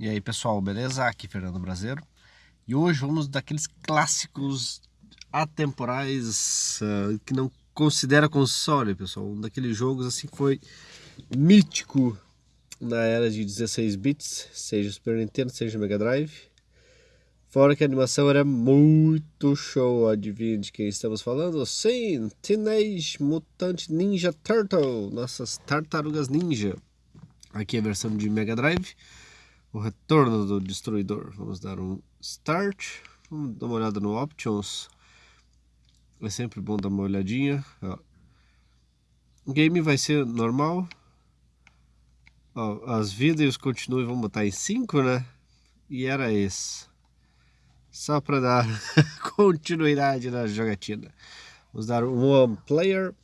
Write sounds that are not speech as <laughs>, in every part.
E aí pessoal, beleza? Aqui Fernando Brasileiro E hoje vamos daqueles clássicos atemporais uh, que não considera console, pessoal. Um daqueles jogos assim que foi mítico na era de 16 bits Seja Super Nintendo, seja Mega Drive. Fora que a animação era muito show, adivinha de quem estamos falando? Sim, Teenage Mutant Ninja Turtle, nossas tartarugas ninja. Aqui é a versão de Mega Drive o retorno do destruidor. Vamos dar um start, vamos dar uma olhada no options. É sempre bom dar uma olhadinha. Ó. O game vai ser normal. Ó, as vidas os continue vamos botar em 5, né? E era esse. Só para dar <laughs> continuidade na jogatina. Vamos dar um one player.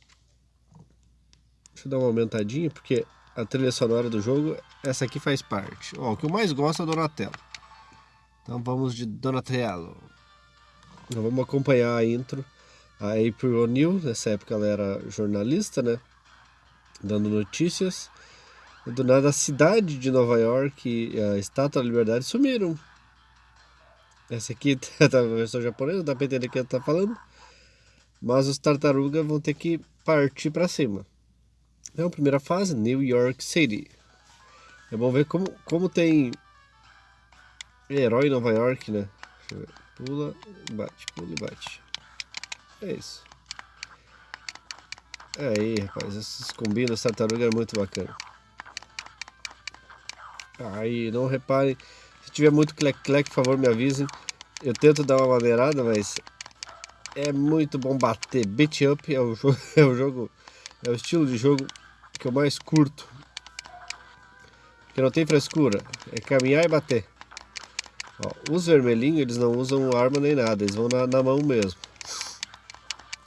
Deixa eu dar uma aumentadinha, porque a trilha sonora do jogo, essa aqui faz parte. Ó, o que eu mais gosto é Donatello. Então vamos de Donatello. Então vamos acompanhar a intro. A April O'Neil, nessa época ela era jornalista, né? Dando notícias. E do nada a cidade de Nova York e a Estátua da Liberdade sumiram. Essa aqui <laughs> tá na versão japonesa, dá pra entender o que ela tá falando. Mas os tartarugas vão ter que partir para cima. Então, primeira fase, New York City. É bom ver como, como tem herói em Nova York, né? Pula, bate, pula e bate. É isso. Aí, rapaz, esses combinos tartaruga é muito bacana. Aí, não reparem. Se tiver muito clec-clec, por favor, me avisem. Eu tento dar uma maneirada, mas é muito bom bater. Beat up é o jogo, <laughs> é o jogo, é o estilo de jogo que eu mais curto. Que não tem frescura. É caminhar e bater. Ó, os vermelhinhos, eles não usam arma nem nada. Eles vão na, na mão mesmo.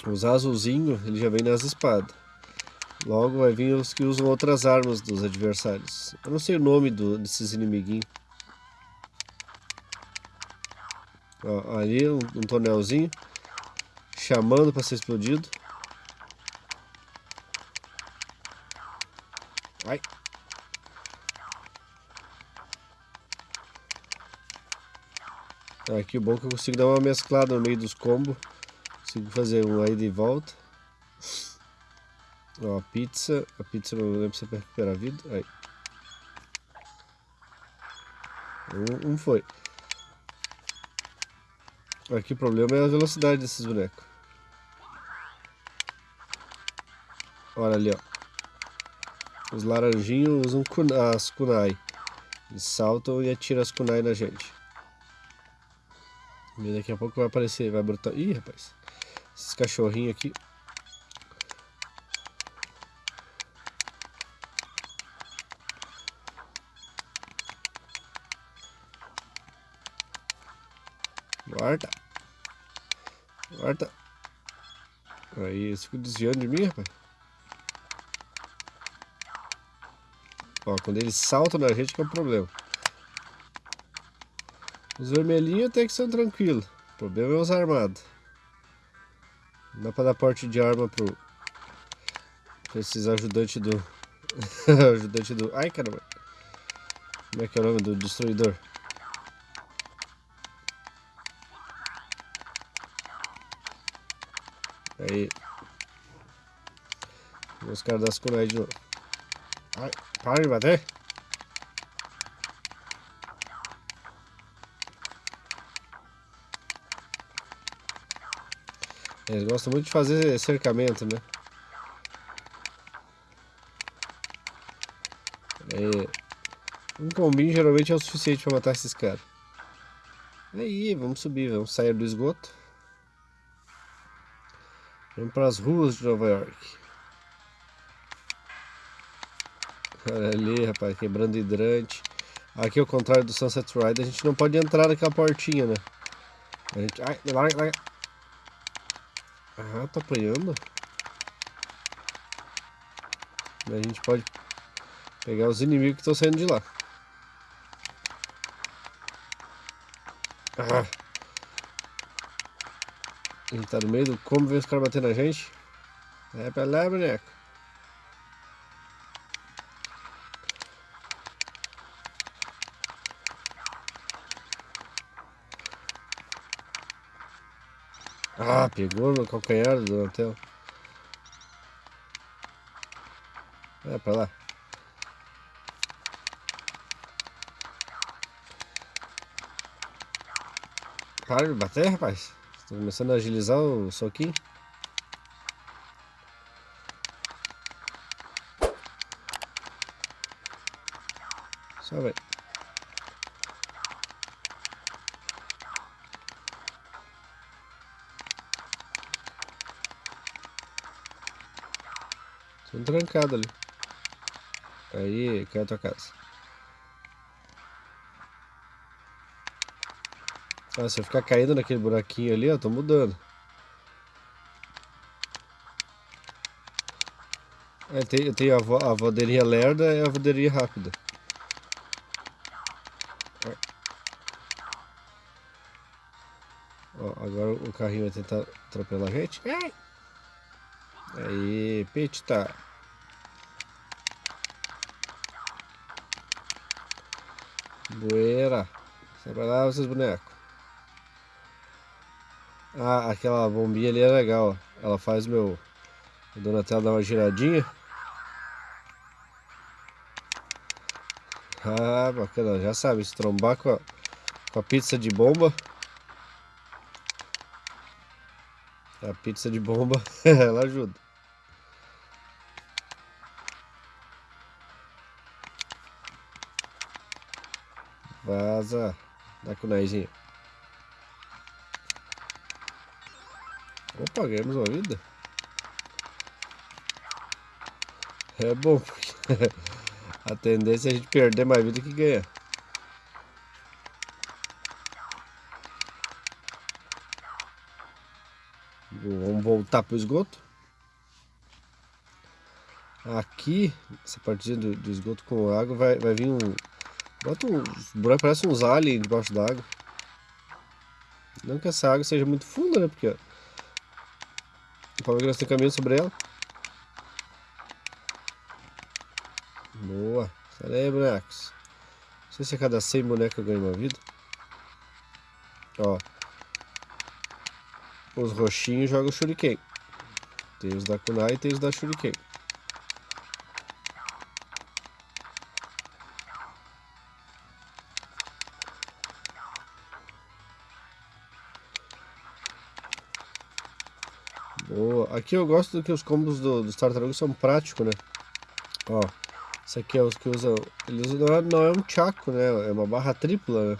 Os azulzinhos, ele já vem nas espadas. Logo vai vir os que usam outras armas dos adversários. Eu não sei o nome do, desses inimiguinhos. Ó, ali um, um tonelzinho. Chamando para ser explodido. Ai. Aqui o bom é que eu consigo dar uma mesclada no meio dos combos. Consigo fazer um aí de volta. Ó, a pizza. A pizza não lembro se é pra recuperar a vida. Aí. Um, um foi. Aqui o problema é a velocidade desses bonecos. Olha ali, ó. Os laranjinhos usam as kunai. Eles saltam e atiram as kunai na gente. E daqui a pouco vai aparecer, vai brotar. Ih, rapaz. Esses cachorrinhos aqui. Guarda. Guarda. Aí, eles ficam desviando de mim, rapaz. Ó, quando eles saltam na gente que é o problema. Os vermelhinhos até que são tranquilos. O problema é os armados. Não dá pra dar porte de arma pro... Pra esses ajudantes do... <laughs> ajudante do... Ai, caramba. Como é que é o nome do destruidor? Aí. Os caras das kunai de novo. Ai. Para de bater. Eles gostam muito de fazer cercamento, né? É, um combinho geralmente é o suficiente para matar esses caras. Aí, vamos subir, vamos sair do esgoto. Vamos para as ruas de Nova York. Olha ali, rapaz, quebrando hidrante. Aqui ao contrário do Sunset Ride, a gente não pode entrar naquela portinha, né? A gente... Ai, larga, larga. Ah, tá apanhando. A gente pode pegar os inimigos que estão saindo de lá. Ah. A gente tá no meio do como ver os caras batendo na gente. É pra lá, boneco. Pegou no calcanhar do Donatello. É, pra lá. Para de bater, rapaz. Estou começando a agilizar o soquinho. Só vai. Trancado ali. Aí, cai a tua casa. Ah, se eu ficar caindo naquele buraquinho ali, ó, tô mudando. É, tem, eu tenho a, a vodeirinha lerda e a vodeirinha rápida. Ó, agora o carrinho vai tentar atropelar a gente. Aí, pita. Boeira. Sai pra lá, vocês bonecos. Ah, aquela bombinha ali é legal. Ela faz meu... O Donatello dar uma giradinha. Ah, bacana. Já sabe, se trombar com a, com a pizza de bomba... A pizza de bomba, <laughs> ela ajuda. Com o naizinho. Opa, ganhamos uma vida. É bom, porque <laughs> a tendência é a gente perder mais vida que ganhar. Vamos voltar para o esgoto. Aqui, essa partezinha do, do, esgoto com água vai, vai vir um... Bota um buraco, parece uns aliens debaixo d'água. Não que essa água seja muito funda, né? Porque o nós temos caminho sobre ela. Boa. Sai aí, bonecos. Não sei se a cada 100 bonecos eu ganho uma vida. Ó. Os roxinhos jogam shuriken. Tem os da kunai e tem os da shuriken. Aqui eu gosto do que os combos do, dos tartarugas são práticos, né? Ó, esse aqui é os que usam... Eles usam, não é um chaco, né? É uma barra tripla, né?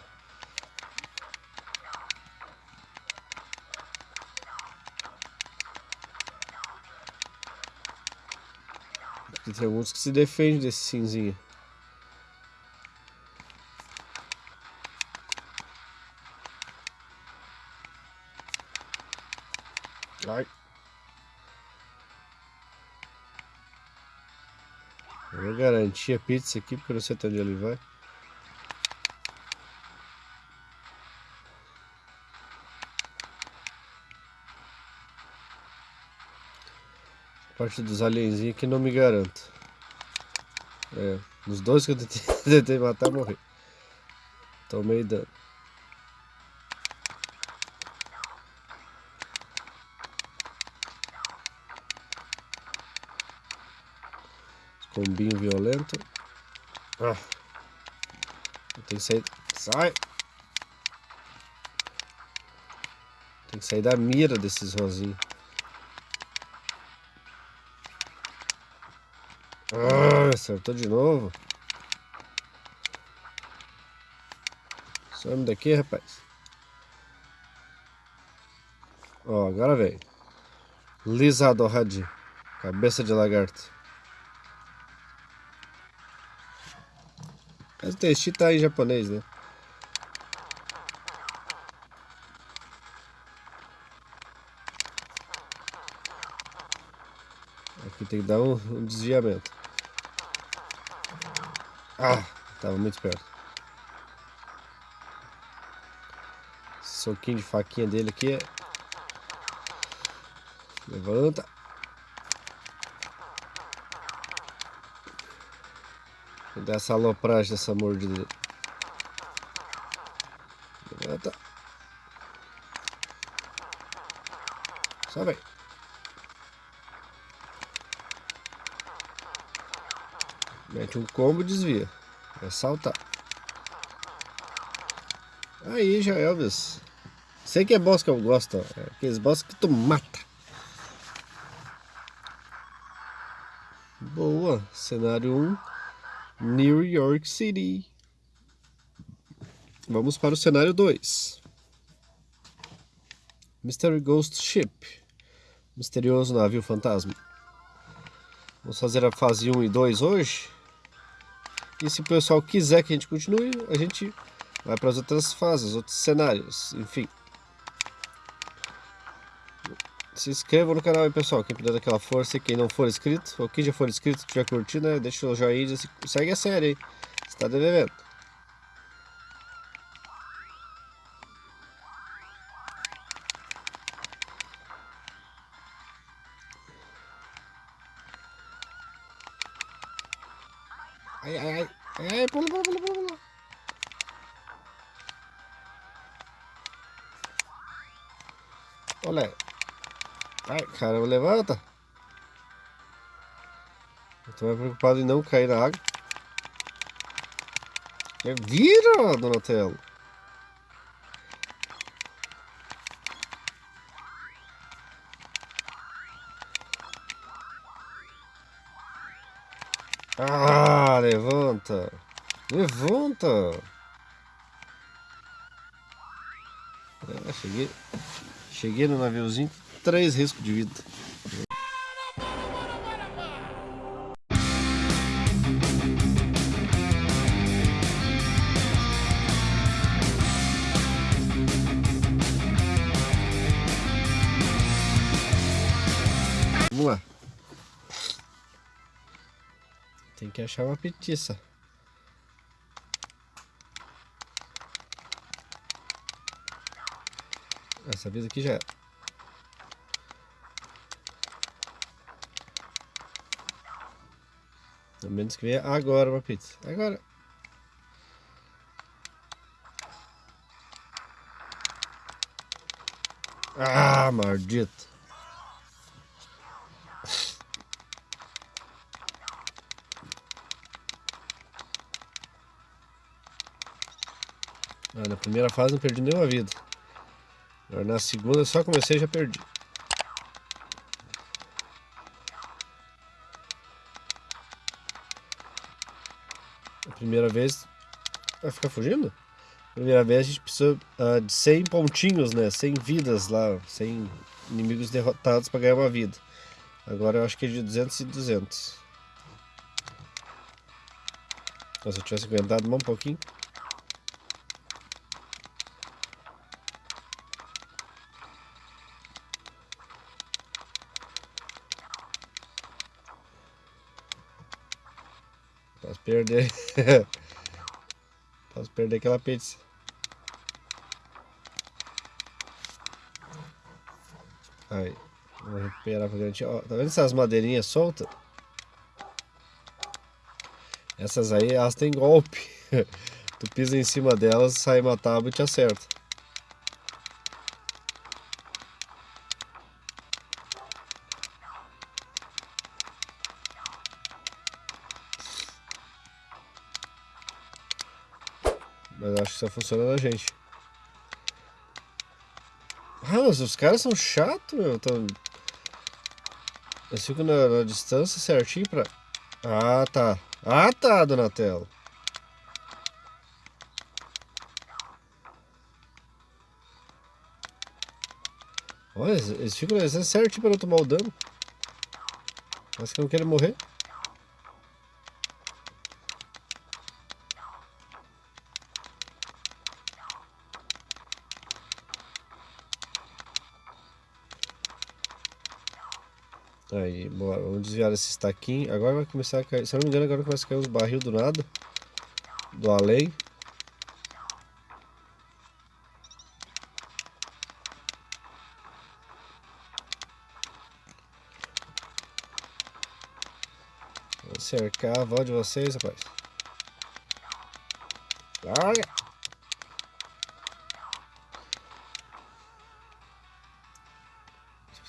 Porque tem alguns que se defendem desse cinzinho. Ai. Eu vou garantir a pizza aqui porque eu não sei até onde ele vai. parte dos alienzinhos que não me garanto. É, nos dois que eu tentei, <laughs> tentei matar, morri. Tomei dano. Combinho violento. Ah. Tem que sair. Sai! Tem que sair da mira desses rosinhos. Ah, acertou de novo. Some daqui, rapaz. Ó, agora vem. Lisado Hadi. Cabeça de lagarto. O texto tá em japonês, né? Aqui tem que dar um, um desviamento. Ah, tava muito perto. Soquinho de faquinha dele aqui é... Levanta. Vou dar essa alopragem dessa mordida. Levanta. Só vem. Mete um combo desvia. Vai saltar. Aí já Elvis. Sei que é boss que eu gosto, ó. É aqueles boss que tu mata. Boa. Cenário 1. New York City. Vamos para o cenário 2. Mystery Ghost Ship. Misterioso navio fantasma. Vamos fazer a fase 1 e 2 hoje. E se o pessoal quiser que a gente continue, a gente vai para as outras fases, outros cenários, enfim. Se inscreva no canal aí, pessoal, quem puder aquela força e quem não for inscrito, ou quem já for inscrito, tiver curtindo, né, deixa o joinha e segue a série aí, está devendo. Ai, ai, ai, ai, pula, pula, pula, pula, pula. Olha. Ai, caramba, levanta. Eu tô mais preocupado em não cair na água. Vira, Donatello. Ah, levanta. Levanta. É, cheguei. Cheguei no naviozinho, três riscos de vida. Vamos lá. Tem que achar uma petiça. Essa vez aqui já é. Menos que venha agora uma pizza. Agora. Ah, maldito. Ah, na primeira fase não perdi nenhuma vida. Agora na segunda só comecei e já perdi. Primeira vez... Vai ficar fugindo? Primeira vez a gente precisa uh, de 100 pontinhos, né? 100 vidas lá, 100 inimigos derrotados para ganhar uma vida. Agora eu acho que é de 200 e 200. se eu tivesse aguentado mais um pouquinho. Perder. <laughs> Posso perder aquela pizza. Aí. Vou recuperar pra garantir. Ó, tá vendo essas madeirinhas soltas? Essas aí, elas têm golpe. <laughs> tu pisa em cima delas, sai uma tábua e te acerta. Mas acho que só funciona na gente. Ah, mas os caras são chatos, meu. Tão... Eles ficam na, na, distância certinho pra... Ah, tá. Ah, tá, Donatello. Olha, eles ficam na distância certinho pra não tomar o dano. Mas que não querem morrer. Bora, vamos desviar esse estaquinho. Agora vai começar a cair, se eu não me engano, agora começa a cair uns barril do nada. Do além. Vou cercar a avó de vocês, rapaz. Larga!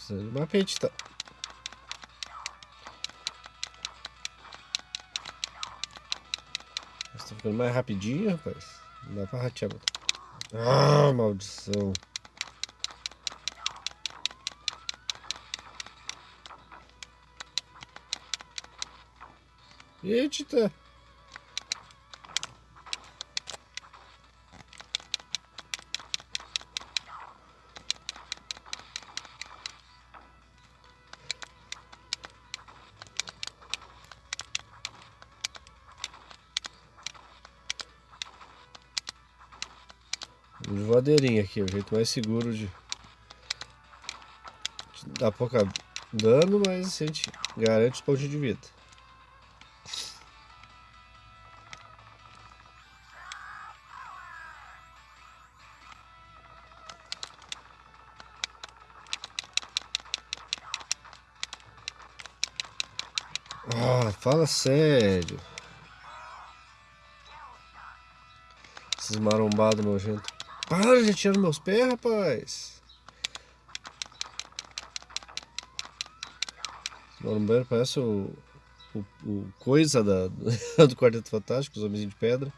De uma pente, tá? Ficando mais rapidinho, rapaz. Não dá pra ratear. Ah, maldição. Eita! De voadeirinha aqui, o jeito mais seguro de, de dar pouca dano, mas a gente garante os pontos de vida. Ah, fala sério. Esses marombados nojentos. Para de tirar meus pés, rapaz. Marombeiro parece o, o, o coisa da, <laughs> do Quarteto Fantástico, os Homens de Pedra.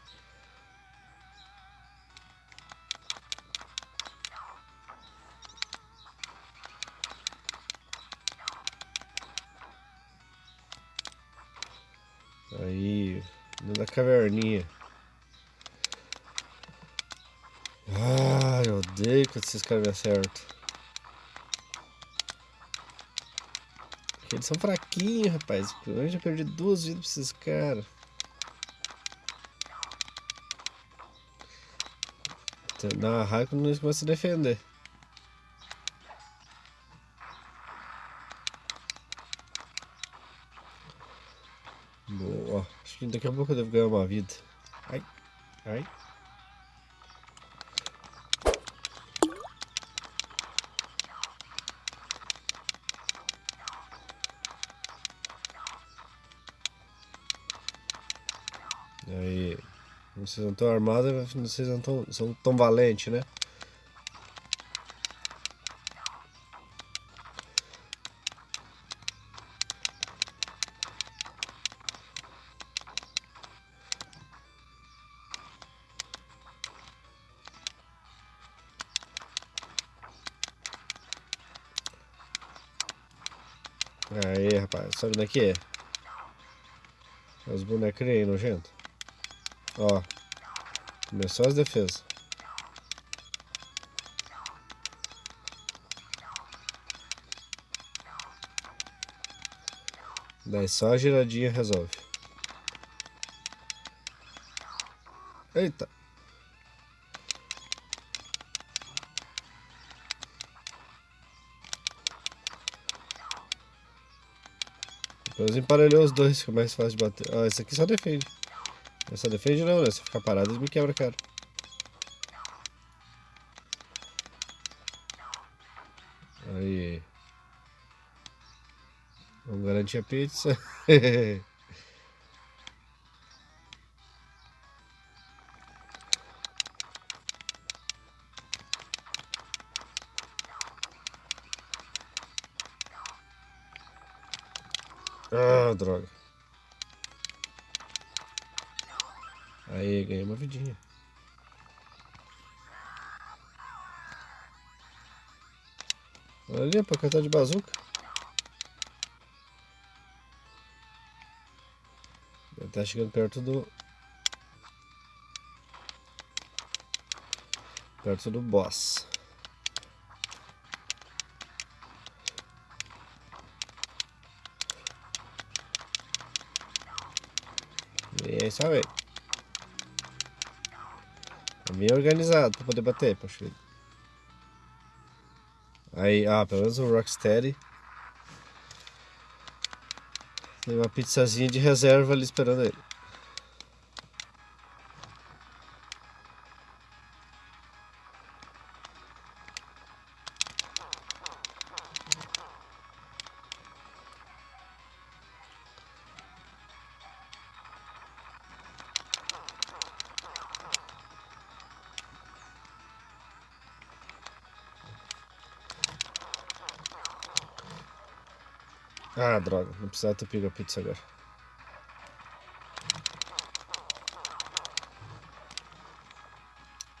Ah, eu odeio quando esses caras me acertam. Eles são fraquinhos, rapaz. Eu já perdi duas vidas pra esses caras. Dá uma raiva quando eles começam a defender. Boa. Acho que daqui a pouco eu devo ganhar uma vida. Ai, ai. Vocês não estão armados, vocês não tão, são tão valentes, né? Aí, rapaz, sobe daqui. Os bonecos aí, nojento. Ó. Começou as defesas. Daí só a giradinha resolve. Eita. Depois emparelhou os dois, que é mais fácil de bater. Ah, esse aqui só defende. Essa defende não, né? Se ficar parado, ele me quebra, cara. Aí. Vamos garantir a pizza. <laughs> ah, droga. Aí, ganhei uma vidinha. Olha ali, pra cantar de bazuca. Tá chegando perto do... Perto do boss. E é. Bem organizado pra poder bater, poxa vida. Aí, ah, pelo menos o Rocksteady tem uma pizzazinha de reserva ali esperando ele. Não precisava ter pego pizza agora.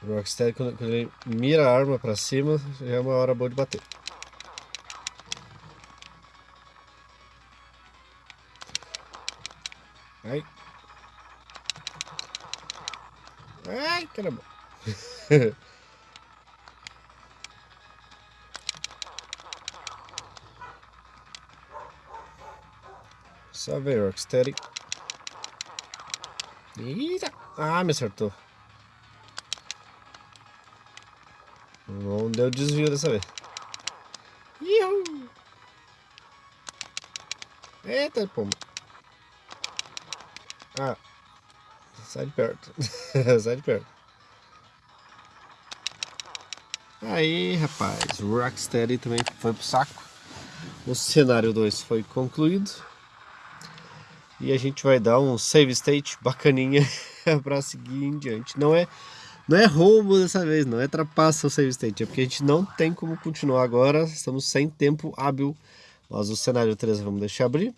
O Rocksteady, quando, quando ele mira a arma pra cima, já é uma hora boa de bater. Ai. Ai, caramba. <laughs> Só ver, Rocksteady. Eita! Ah, me acertou. Não deu desvio dessa vez. Iu! Eita, pomba. Ah. Sai de perto. <laughs> Sai de perto. Aí, rapaz. Rocksteady também foi pro saco. O cenário 2 foi concluído. E a gente vai dar um save state bacaninha <laughs> para seguir em diante. Não é não é roubo dessa vez, não é trapaça o save state, é porque a gente não tem como continuar agora, estamos sem tempo hábil. Mas o cenário 3 vamos deixar abrir.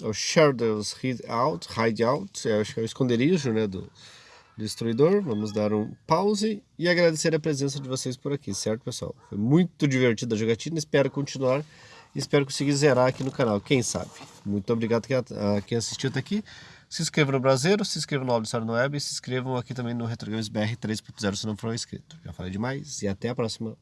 O Shadows Hideout, Hideout, é, acho que é o esconderijo né, do destruidor. Vamos dar um pause e agradecer a presença de vocês por aqui, certo pessoal? Foi muito divertida a jogatina, espero continuar espero conseguir zerar aqui no canal, quem sabe. Muito obrigado a quem assistiu até aqui. Se inscreva no Brasileiro, se inscreva no Auditório no Web e se inscrevam aqui também no Retro Games BR 3.0 se não for inscrito. Já falei demais e até a próxima.